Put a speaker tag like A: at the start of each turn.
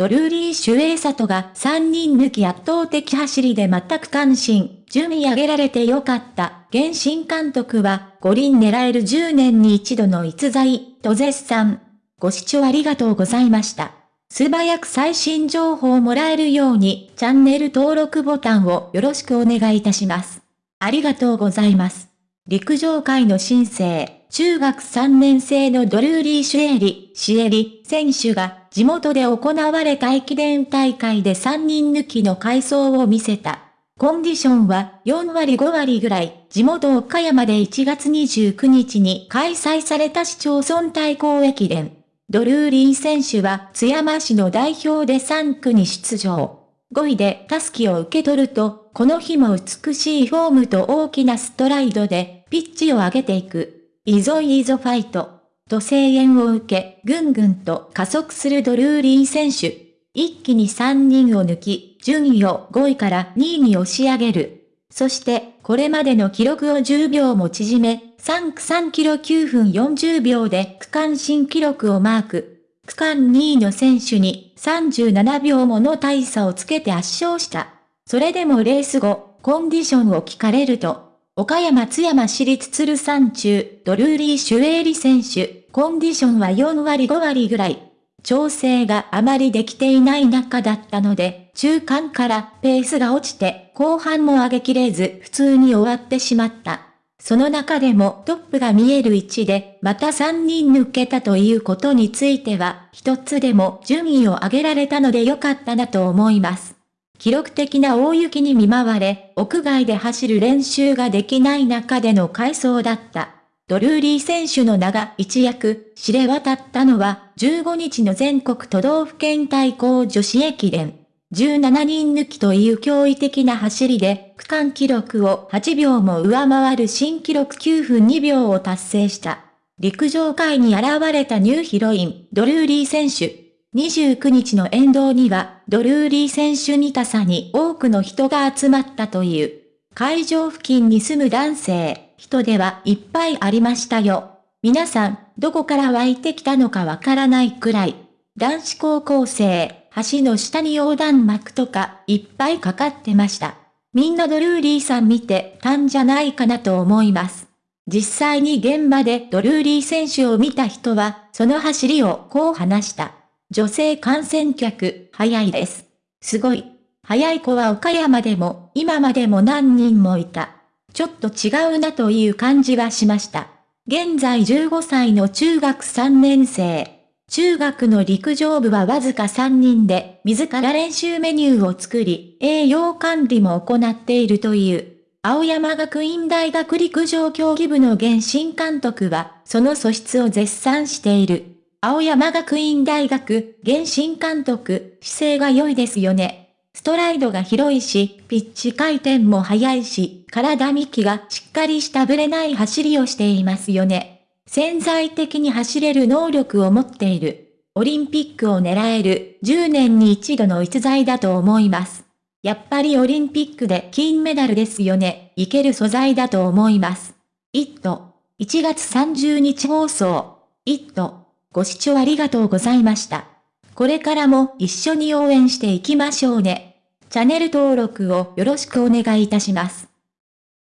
A: ドルーリー・シュエイサトが3人抜き圧倒的走りで全く関心、順位上げられてよかった。原神監督は、五輪狙える10年に一度の逸材、と絶賛。ご視聴ありがとうございました。素早く最新情報をもらえるように、チャンネル登録ボタンをよろしくお願いいたします。ありがとうございます。陸上界の新星。中学3年生のドルーリー・シュエリ、シエリ選手が地元で行われた駅伝大会で3人抜きの回走を見せた。コンディションは4割5割ぐらい、地元岡山で1月29日に開催された市町村対抗駅伝。ドルーリー選手は津山市の代表で3区に出場。5位でタスキを受け取ると、この日も美しいフォームと大きなストライドでピッチを上げていく。イゾイゾファイト、と声援を受け、ぐんぐんと加速するドルーリー選手。一気に3人を抜き、順位を5位から2位に押し上げる。そして、これまでの記録を10秒も縮め、3区3キロ9分40秒で区間新記録をマーク。区間2位の選手に37秒もの大差をつけて圧勝した。それでもレース後、コンディションを聞かれると、岡山津山市立鶴山中、ドルーリー・シュエーリ選手、コンディションは4割5割ぐらい。調整があまりできていない中だったので、中間からペースが落ちて、後半も上げきれず普通に終わってしまった。その中でもトップが見える位置で、また3人抜けたということについては、一つでも順位を上げられたのでよかったなと思います。記録的な大雪に見舞われ、屋外で走る練習ができない中での回走だった。ドルーリー選手の名が一躍知れ渡ったのは、15日の全国都道府県対抗女子駅伝。17人抜きという驚異的な走りで、区間記録を8秒も上回る新記録9分2秒を達成した。陸上界に現れたニューヒロイン、ドルーリー選手。29日の沿道には、ドルーリー選手にたさに多くの人が集まったという。会場付近に住む男性、人ではいっぱいありましたよ。皆さん、どこから湧いてきたのかわからないくらい。男子高校生、橋の下に横断幕とかいっぱいかかってました。みんなドルーリーさん見てたんじゃないかなと思います。実際に現場でドルーリー選手を見た人は、その走りをこう話した。女性観戦客、早いです。すごい。早い子は岡山でも、今までも何人もいた。ちょっと違うなという感じはしました。現在15歳の中学3年生。中学の陸上部はわずか3人で、自ら練習メニューを作り、栄養管理も行っているという。青山学院大学陸上競技部の現新監督は、その素質を絶賛している。青山学院大学、現新監督、姿勢が良いですよね。ストライドが広いし、ピッチ回転も速いし、体幹がしっかりしたぶれない走りをしていますよね。潜在的に走れる能力を持っている。オリンピックを狙える10年に一度の逸材だと思います。やっぱりオリンピックで金メダルですよね。いける素材だと思います。イット。1月30日放送。イット。ご視聴ありがとうございました。これからも一緒に応援していきましょうね。チャンネル登録をよろしくお願いいたします。